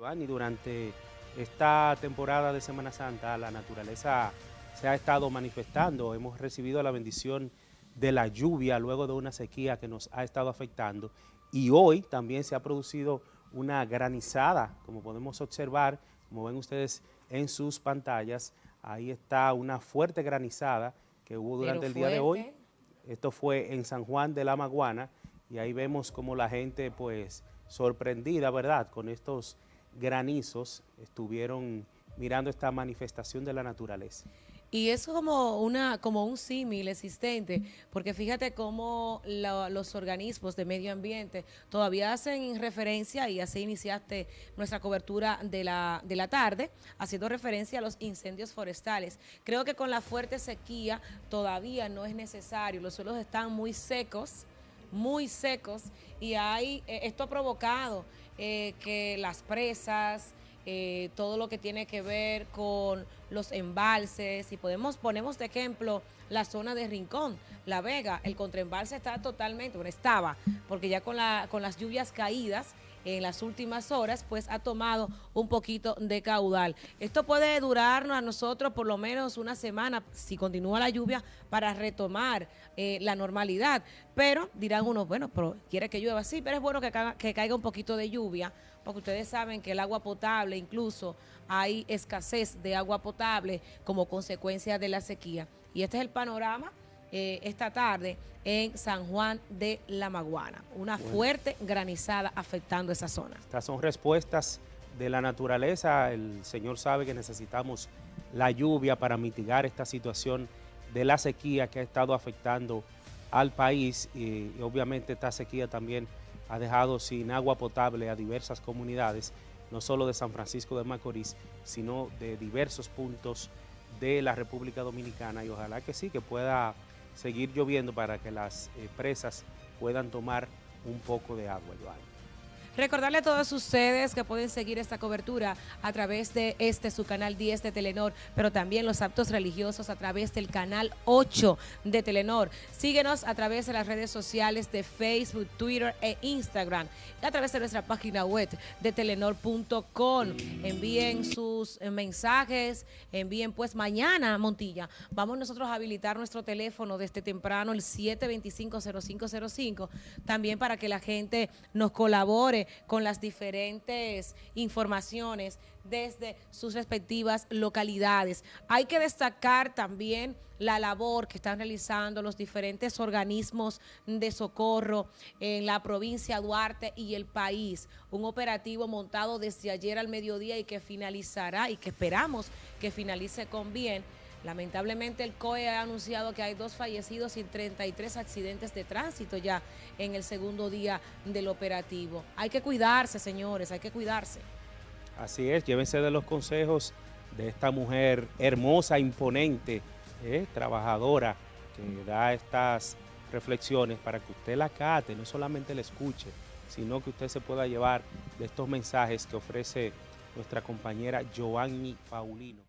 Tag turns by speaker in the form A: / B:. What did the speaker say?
A: Y durante esta temporada de Semana Santa la naturaleza se ha estado manifestando, hemos recibido la bendición de la lluvia luego de una sequía que nos ha estado afectando y hoy también se ha producido una granizada, como podemos observar, como ven ustedes en sus pantallas, ahí está una fuerte granizada que hubo durante el día de hoy. Esto fue en San Juan de la Maguana y ahí vemos como la gente pues sorprendida, ¿verdad?, con estos granizos estuvieron mirando esta manifestación de la naturaleza.
B: Y es como, una, como un símil existente, porque fíjate cómo los organismos de medio ambiente todavía hacen referencia, y así iniciaste nuestra cobertura de la, de la tarde, haciendo referencia a los incendios forestales. Creo que con la fuerte sequía todavía no es necesario, los suelos están muy secos, muy secos, y hay, eh, esto ha provocado eh, que las presas, eh, todo lo que tiene que ver con los embalses, y podemos, ponemos de ejemplo la zona de Rincón, La Vega, el contraembalse está totalmente, bueno, estaba, porque ya con, la, con las lluvias caídas, en las últimas horas, pues ha tomado un poquito de caudal. Esto puede durarnos a nosotros por lo menos una semana, si continúa la lluvia, para retomar eh, la normalidad. Pero dirán unos, bueno, pero quiere que llueva así, pero es bueno que caiga un poquito de lluvia, porque ustedes saben que el agua potable, incluso hay escasez de agua potable como consecuencia de la sequía. Y este es el panorama eh, esta tarde en San Juan de la Maguana. Una fuerte granizada afectando esa zona.
A: Estas son respuestas de la naturaleza. El Señor sabe que necesitamos la lluvia para mitigar esta situación de la sequía que ha estado afectando al país y, y obviamente esta sequía también ha dejado sin agua potable a diversas comunidades, no solo de San Francisco de Macorís, sino de diversos puntos de la República Dominicana y ojalá que sí, que pueda seguir lloviendo para que las eh, presas puedan tomar un poco de agua,
B: Recordarle a todos ustedes que pueden seguir esta cobertura a través de este su canal 10 de Telenor, pero también los actos religiosos a través del canal 8 de Telenor. Síguenos a través de las redes sociales de Facebook, Twitter e Instagram y a través de nuestra página web de telenor.com. Envíen sus mensajes, envíen pues mañana, Montilla, vamos nosotros a habilitar nuestro teléfono desde temprano, el 725-0505, también para que la gente nos colabore con las diferentes informaciones desde sus respectivas localidades. Hay que destacar también la labor que están realizando los diferentes organismos de socorro en la provincia de Duarte y el país. Un operativo montado desde ayer al mediodía y que finalizará y que esperamos que finalice con bien Lamentablemente el COE ha anunciado que hay dos fallecidos y 33 accidentes de tránsito ya en el segundo día del operativo. Hay que cuidarse, señores, hay que cuidarse.
A: Así es, llévense de los consejos de esta mujer hermosa, imponente, eh, trabajadora, que da estas reflexiones para que usted la cate, no solamente la escuche, sino que usted se pueda llevar de estos mensajes que ofrece nuestra compañera Joanny Paulino.